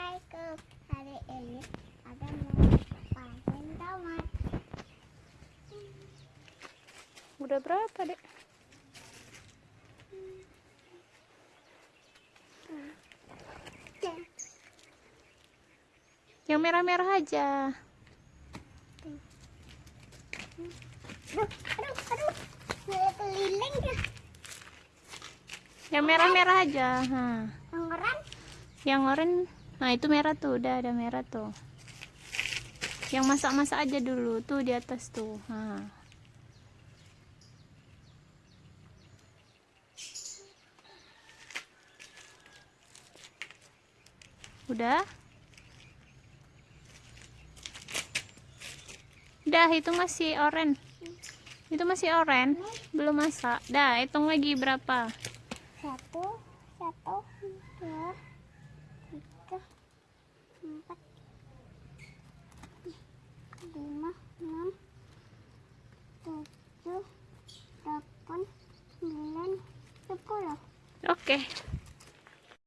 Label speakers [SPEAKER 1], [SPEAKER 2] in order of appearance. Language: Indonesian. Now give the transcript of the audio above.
[SPEAKER 1] Assalamualaikum Hari ini ada mau panen tomat
[SPEAKER 2] Udah berapa dek?
[SPEAKER 1] Ya.
[SPEAKER 2] Yang merah-merah aja
[SPEAKER 1] Aduh, aduh, aduh Keliling ya.
[SPEAKER 2] yang merah-merah aja. Ha.
[SPEAKER 1] Yang oranye.
[SPEAKER 2] Yang oranye Nah, itu merah tuh, udah ada merah tuh. Yang masak-masak aja dulu tuh di atas tuh. Nah. Udah? Udah, itu masih oranye. Itu masih oranye, belum masak. Dah, hitung lagi berapa?
[SPEAKER 1] Satu, satu, dua,
[SPEAKER 2] Okay.